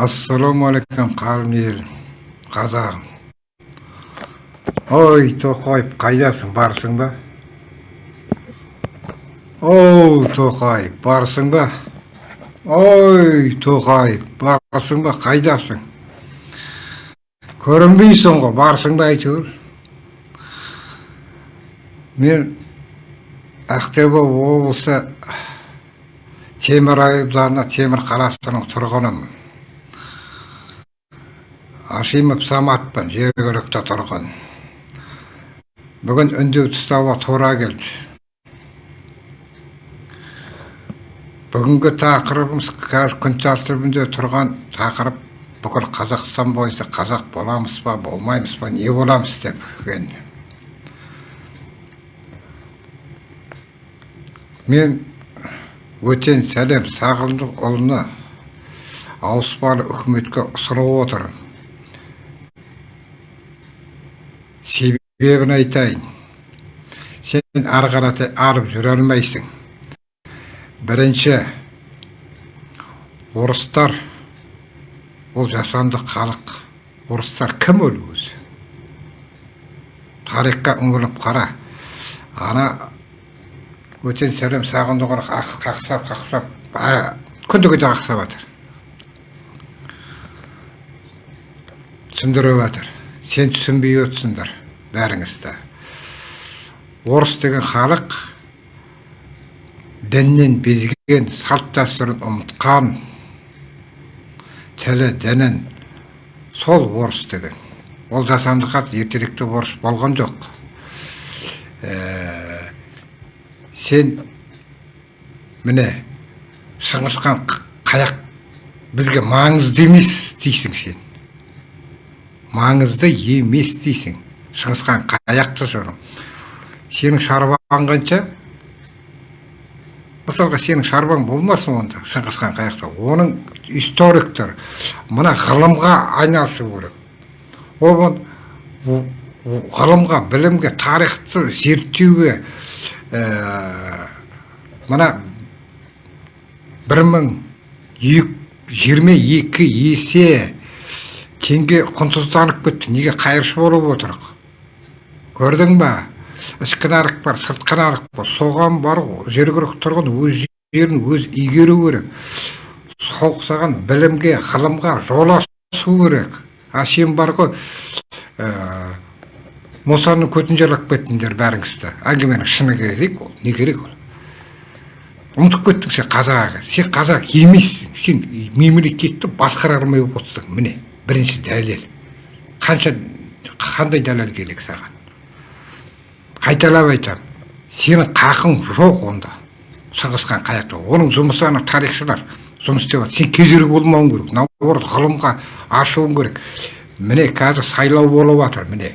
ассалаумағалейкум қалым ел қазағым ой тоқаев қайдасың барсың ба оу тоқаев барсың ба ой тоқаев барсың ба қайдасың көрінбейсің ғой барсың ба әйтеуір мен ақтөбе облысы темір темір қаласының тұрғынымын ашимов саматпын жергілікті тұрғын. Бүгін үндеу тастауға тура келді. Бүгінгі тақырыбымыз қазір күн тәртібінде тұрған тақырып бүкіл қазақстан бойынша қазақ боламыз ба болмаймыз ба не боламыз? деп мен өтен сәлем сағындықұлына ауыспалы үкіметке ұсынып отырмын. Себебін айтайын сен ары қаратай арып жүре алмайсың. Бірінші орыстар ол жасанды халық. Орыстар кім ол өзі? Тарихқа үңіліп қара. Ана өтен сәлем сағындық қақсап қақсап күндігі де қақсап жатыр түсіндіріп жатыр сен түсінбей отырсыңдар. Бәріңізді орыс деген халық діннен безген салт дәстүрін ұмытқан тілі дінін сол орыс деген. Ол жасанды хат орыс болған жоқ. Ә, сен міне шыңғысхан қаяқ бізге маңызды емес дейсің сен. Маңызды емес дейсің. Шыңғысхан қаяқта жүрің сенің шарбаң қанша? Мысалға сенің шарбаң болмасын онда шыңғысхан қаяқта оның историктер мына ғылымға айналысу керек. Ол ғылымға білімге тарихты зерттеуге ә, мына бір мың жиырма екі есе теңге құнсызданып кетті. Неге қайыршы болып отырық? Көрдің ба? Ішкі нарық бар сыртқы нарық бар. Соған бар жергілікті тұрғын өз жерін өз игеру керек. Сол саған білімге ғылымға жол ашу керек. А сен бар ғой. Ә, мұсаның көтін жалап кеттіңдер бәріңізді әңгіменің шыны керек ол не керек ол? Ұмытып кеттің сен қазақ. Сен қазақ емессің. Сен мемлекетті басқара алмай отырсың. Міне бірінші дәлел. Қанша қандай дәлел керек саған? Қайталап айтамын сенің қақың жоқ онда шыңғысхан қаяқта оның жұмысы ана тарихшылар жұмыс істеп жатыр сен кедергі болмауың керек наоборот ғылымға ашуың керек міне қазір сайлау болып жатыр міне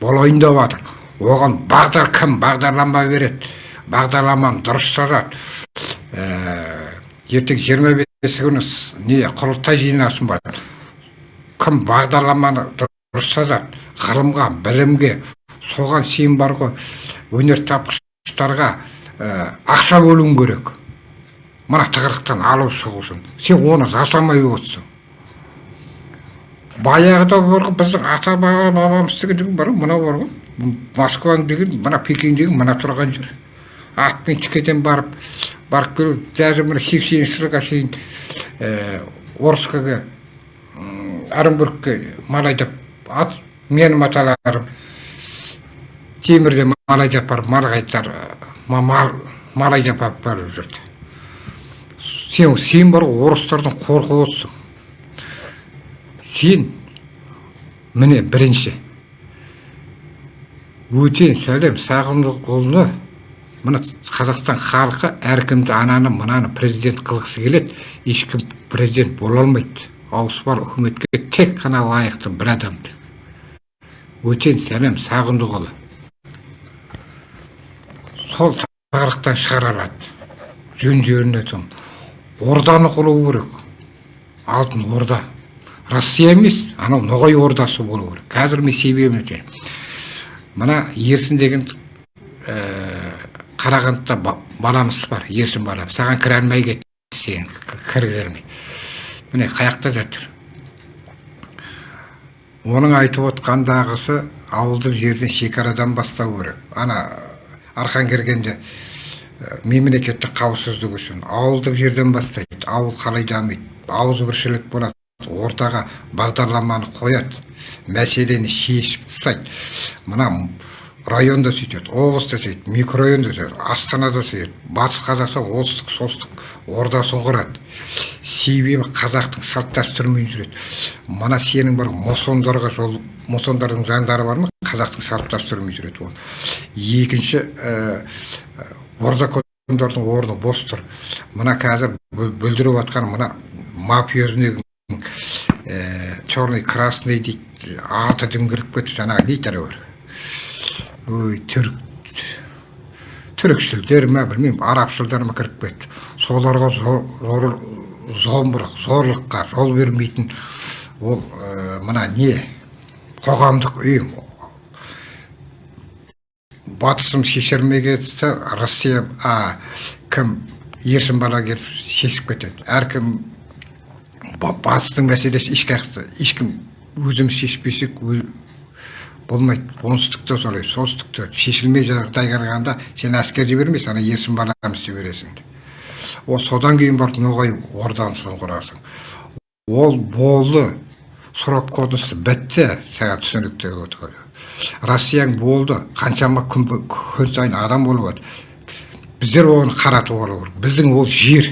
болайын деп жатыр оған бағдар кім бағдарлама береді бағдарламаны дұрыс жазады ә, ертең жиырма бесі күні не құрылтай жинасын бар кім бағдарламаны дұрыс жазады ғылымға білімге соған сен бар ғой өнертапқыштарға ә, ақша бөлуің керек. Мына тығырықтан алып шығу сен оны жасамай отырсың. Баяғыда бар ғой біздің ата бабамыз деген бар ғой мынау бар ғой. Москваның деген мына пекин деген мына тұрған жер. Атпен тікеден барып барып келу даже мына сексенінші жылға шейін ә, орскаға оренбургке мал айдап ат менің аталарым темірде мал айдап барып мал қайтар мал мал барып жүрді сен сен бар ғой орыстардан қорқып отырсың сен міне бірінші өтен сәлем сағындықұлына мына қазақстан халқы әркімді ананы мынаны президент қылғысы келеді ешкім президент бола алмайды. Ауыспалы үкіметке тек қана лайықты бір адам өтен сәлем сағындықұлы сол тығырықтан шығара алады. Жөн жеріне орданы құру керек. Алтын орда. Россия емес анау ноғай ордасы болу керек. Қазір мен себебін айтайын. Мына ерсін деген ә, қарағандыда баламыз бар ерсін балам. Саған кіре алмай кетті сен кіргізермей міне қаяқта жатыр. Оның айтып отқандағысы ауылдық жерден шекарадан бастау керек. Ана арқан кіргенде ә, мемлекеттік қауіпсіздік үшін ауылдық жерден бастайды ауыл қалай дамиды ауызбіршілік болады ортаға бағдарламаны қояды мәселені шешіп тастайды. Мына районда сөйтеді облыста сөйтеді микрорайонда сөйтеді астанада сөйтеді батыс қазақстан оңтүстік солтүстік ордасын құрады себебі қазақтың салт дәстүрімен жүреді. Мына сенің бір мосондарға жол мосондардың заңдары бар ма? Қазақтың салт дәстүрімен жүреді ол. Екінші ә, ордакондардың орны бос тұр мына қазір бүлдіріп жатқан мына мафиозный ә, черный красный дейді аты дүңгіріп кетті жаңағы нейтер бар ой түрік түрікшілдер ма білмеймін арабшылдар ма кіріп кетті. Соларға зор, зомбырық зорлыққа жол бермейтін ол ә, мына не? Қоғамдық ұйым. Батысым шешермей кетсе россия а кім? Ерсін бала келіп шешіп кетеді. Әркім батыстың мәселесі ешкім өзіміз шешпесек болмайды. Оңтүстікте солай солтүстікте шешілмей жағдай қарағанда сен әскер жібермейсің ана ерсін баламыз жібересің ол содан кейін барып ноғай орданысын құрасың ол болды. Срок кодысы бітті. Саған түсінікті россияң болды. Қаншама күн, сайын адам болып жатыр біздер оны қаратып алу керек. Біздің ол жер.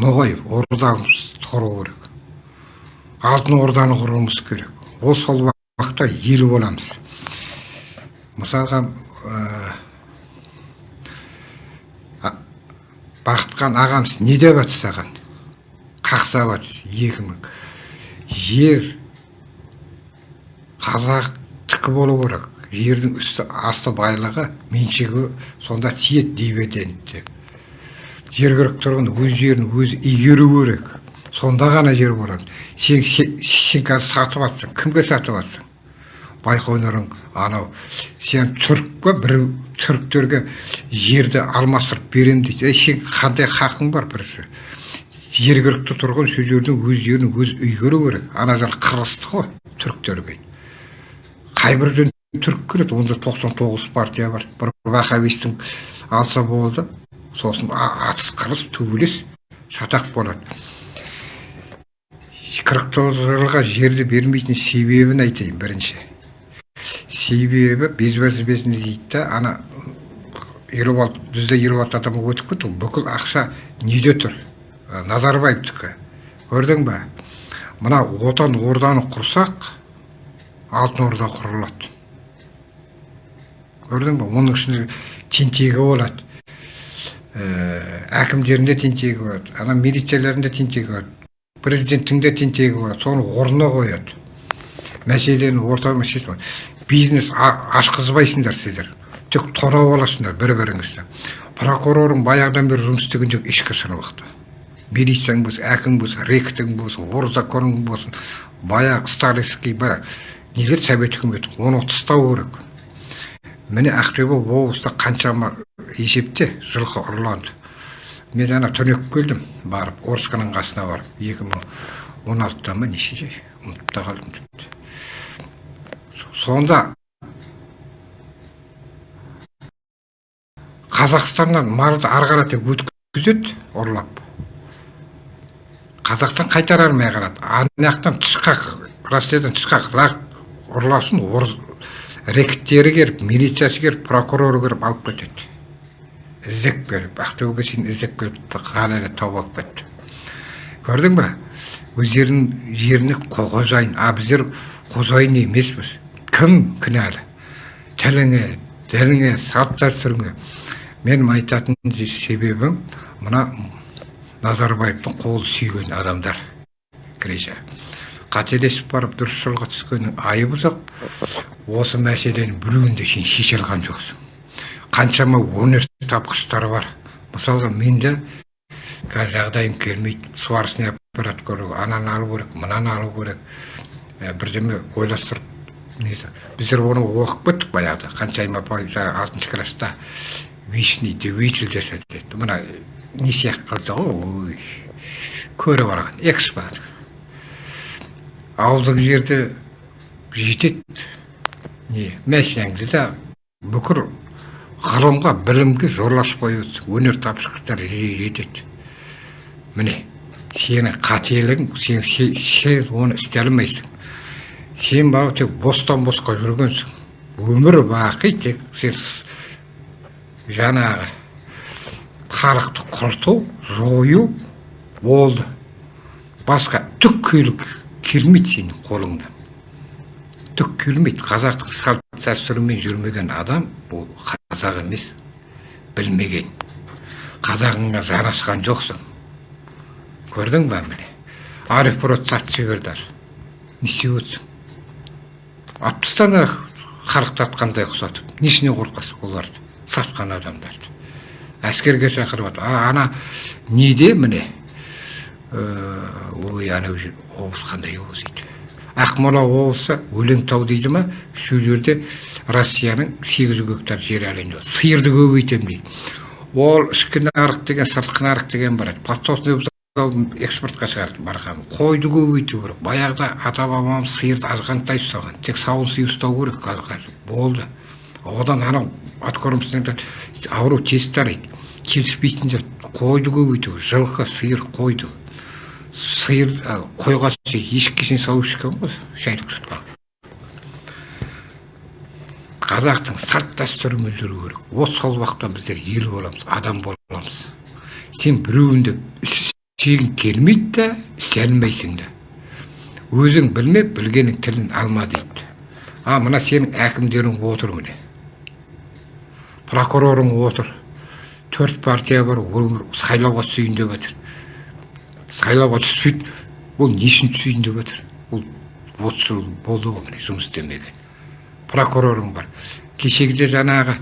Ноғай ордамыз құру керек. Алтын орданы құруымыз керек. Ол сол уақытта ел боламыз. Мысалға бақытқан ағамыз не деп жатыр саған? Қақсап жатыр екі мың. Жер қазақтікі болу керек. Жердің үсті асты байлығы меншігі сонда тиеді дивиденд деп жергілікті тұрғын өз жерін өзі игеру керек. Сонда ғана жер болады. Сен, сен қазір сатып жатсың кімге сатып жатсың байқоңырың анау. Сен түрік па бір түріктерге жерді алмастырып берем дейді. Ей сен қандай хақың бар бір жергілікті тұрғын сол жердің өз игеру керек ана жер қырғызды ғой түріктермен қай бір түрік келеді онда тоқсан тоғыз партия бар. Бір вахабистің алса болды сосын атыс қырыс төбелес шатақ болады. Қырық тоғыз жылға жерді бермейтін себебін айтайын бірінші. Себебі безбәзбесіне дейді да ана елу алты бізде елу алты адам өтіп кетті бүкіл ақша неде тұр назарбаевтікі көрдің ба мына отан орданы құрсақ алтын орда құрылады көрдің ба оның ішінде тентегі болады әкімдерінде тентегі болады ана милицияларында тентегі болады президенттің де тентегі болады соны орнына қояды мәселені ортаға шешіп бизнес ашқызбайсыңдар сіздер. Тек тонап аласыңдар бір біріңізді прокурорың баяғыдан бері жұмыс істеген жоқ ешқашан уақытта милицияң болсын әкім болсын ректің болсын орзаконың болсын. Баяғы сталинский баяғы. Нелер совет үкіметі? Оны тастау керек. Міне ақтөбе облыста қаншама есепте жылқы ұрланды. Мен ана түнек келдім барып орсканың қасына барып екі мың он алтыда ма нешеде? Ұмытып та қалдым. Сонда қазақстаннан малды ары қарата өткізеді ұрлап. Қазақстан қайтарар ма қарады ана жақтан тышқақ россиядан тышқақ ұрласын рекеттері келіп милициясы келіп прокуроры келіп алып кетеді. Іздеп келіп ақтөбеге шейін іздеп келіп қалай тауып алып кетті. Көрдің ба? Өздерінің жеріне қожайын а біздер қожайын емеспіз. Кім кінәлі тіліңе діліңе салт дәстүріңе менің айтатын себебім мына назарбаевтың қолы сүйген адамдар греча қателесіп барып дұрыс жолға түскеннің айыбы жоқ осы мәселені біреуін де сен шеше алған жоқсың қаншама өнер тапқыштар бар мысалға менде қазір жағдайым келмейді сварочный аппарат көру ананы алу керек мынаны алу керек бірдеме ойластырып несі біздер оны оқып кеттік баяғыда қаншайым апай жаңағы алтыншы класста вечный двигатель жасады деді мына не сияқты қалса ғой ой көріп алған экспо ауылдық жерде жетеді не машинаңды да бүкіл ғылымға білімге зорласпай өнер тапшылықтар жетеді міне сенің қателігің сен, сен оны істей алмайсың сен бала тек бостан босқа жүргенсің өмір бақи тек сен жаңағы халықты құрту жою болды басқа түк келмейді сенің қолыңнан түк келмейді қазақтың салт дәстүрімен жүрмеген адам ол қазақ емес білмеген қазағыңа жарасқан жоқсың көрдің ба міне арифброд сатып жіберді істеп отырсың алып тастана харықтатқандай ұқсатып несіне қорқасың оларды? Сатқан адамдарды. Әскерге шақырып жатыр а ана неде міне? Ой анау облыс қандай облыс дейді? Ақмола облысы өлеңтау дейді ма? Сол жерде россияның сегіз жүз гектар жері деп сиырды көбейтемін дейді. Ол ішкі нарық деген сыртқы нарық деген бар еді. Экспортқа шығарды барған. Қойды көбейту керек. Баяғыда ата бабамыз сиырды азғантай ұстаған. Тек сауын сиыр ұстау керек қазір болды. Одан анау аткормыстан ауру тез тарайды. Келіспейтіндер қойды көбейту жылқы сиыр қойды. Сиыр қойға шейін салып ішкен ғой шайды тұтқан қазақтың салт дәстүрімен жүру керек. Вот сол уақытта біздер ел боламыз адам боламыз. Сен біреуін істегің келмейді да істей алмайсың да өзің білмеп білгеннің тілін алма дейді. А мына сенің әкімдерің отыр міне. Прокурорың отыр. Төрт партия бар өмір сайлауға түсейін деп жатыр сайлауға түспейді ол не үшін түсейін деп жатыр ол отыз жыл болды ғой міне жұмыс істемеген прокурорың бар. Кешегіде жаңағы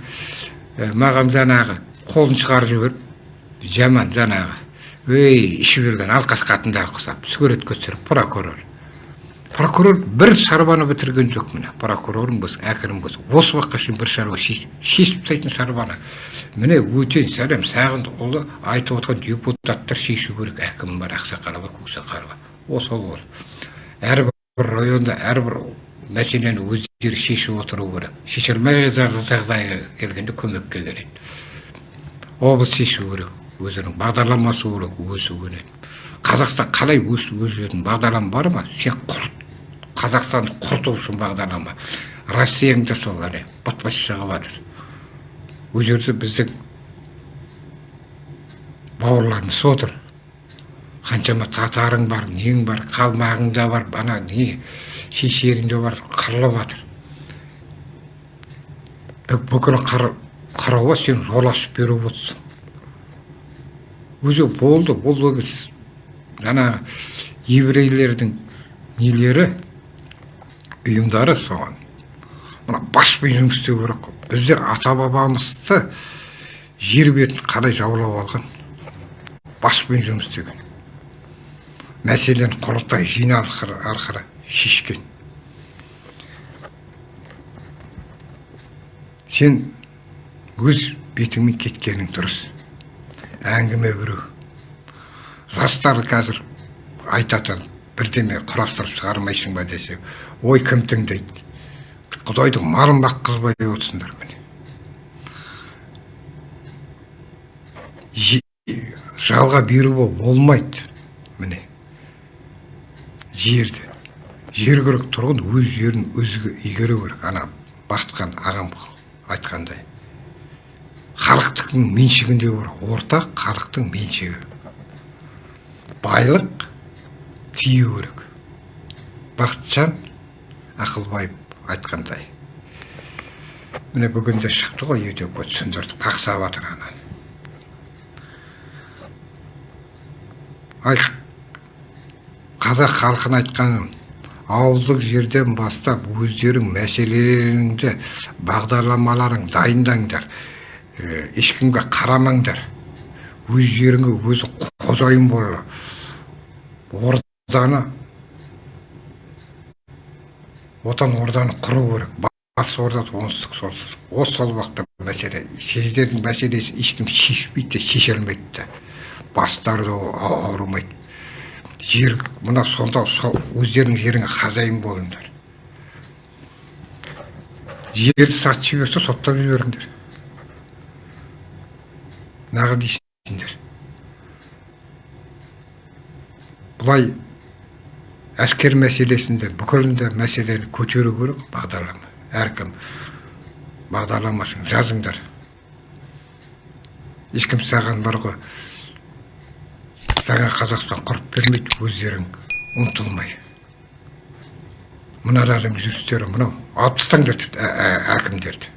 маған жаңағы қолын шығарып жіберіп жаман жаңағы ей ішіп жүрген алқаш қатындарға ұқсап суретке түсіріп прокурор прокурор бір шаруаны бітірген жоқ міне прокурорың болсын әкірің болсын осы уақытқа шейін бір шаруа шешіп тастайтын шаруаны міне өтен сәлем сағындықұлы айтып отқан депутаттар шешу керек әкім бар ақсақалы бар көксақалы бар осы ол әрбір районда әрбір мәселені өздері шешіп отыру керек шеше алмай жағдайға келгенде көмекке келеді облыс шешу керек өзінің бағдарламасы керек өсу керек. Қазақстан қалай өсіп өсетін бағдарлама бар ма? Сен құрт қазақстанды құрту үшін бағдарлама. Россияң да сол әне шығып жатыр ол жерде біздің бауырларымыз отыр. Қаншама татарың бар нең бар қалмағың да бар ана не? Шешерің де бар қырылып жатыр бүкіл қырауға сен жол ашып беріп отырсың. Өзі болды бұл жаңағы еврейлердің нелері? Ұйымдары соған. Мына баспен жұмыс істеу керек қой. Біздер ата бабамызды жер бетін қалай жаулап алған? Баспен жұмыс істеген. Мәселені құрылтай жиын арқылы шешкен. Сен өз бетіңмен кеткенің дұрыс. Әңгіме біреу жастар қазір айтатын бірдеме құрастырып шығармайсың ба десе ой кім тыңдайды? Құдайдың малын баққызбай отырсыңдар міне. Жалға беруге болмайды міне. Жерді жер тұрғын өз жерін өзі игеру керек. Ана бақытхан ағам айтқандай. Халықтың меншігінде бар. Ортақ халықтың меншігі. Байлық тию керек. Бақытжан ақылбаев айтқандай. Міне бүгінде шықты ғой ютубқа түсіндірді қақсап жатыр ана. Ай қазақ халқына айтқан ауылдық жерден бастап өздерің мәселелеріңді бағдарламаларың дайындаңдар. Ешкімге қарамаңдар өз жеріңе өзі қожайын бол орданы отан орданы құру керек батыс орда оңтүстік солтүстік осы уақытта мәселе сіздердің мәселесі ешкім шешпейді де шеше алмайды да бастары да ауырмайды жер мына сонда сол өздеріңнің жеріңе хозяин болыңдар жерді сатып жіберсе соттап жіберіңдер неғып дейсіңдер былай әскер мәселесінде бүкілінде мәселені көтеру керек бағдарлама әркім бағдарламасын жазыңдар ешкім саған бар ғой жаңа қазақстан құрып бермейді өздерің ұмтылмай мыналардың жүрістері мынау алып тастаңдар әкімдерді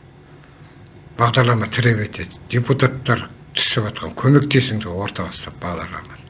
бағдарлама тіреп етеді депутаттар түсіп жатқан көмектесіңдер ұстап бағдарламаны